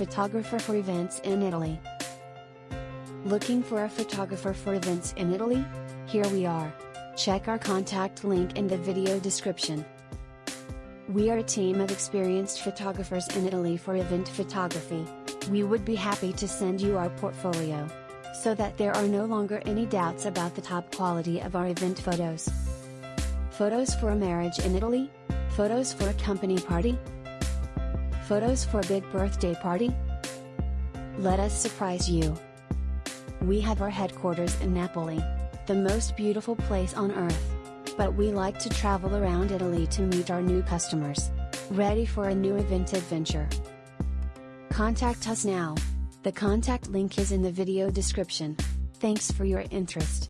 photographer for events in Italy. Looking for a photographer for events in Italy? Here we are. Check our contact link in the video description. We are a team of experienced photographers in Italy for event photography. We would be happy to send you our portfolio. So that there are no longer any doubts about the top quality of our event photos. Photos for a marriage in Italy? Photos for a company party? Photos for a big birthday party? Let us surprise you. We have our headquarters in Napoli, the most beautiful place on earth. But we like to travel around Italy to meet our new customers. Ready for a new event adventure? Contact us now. The contact link is in the video description. Thanks for your interest.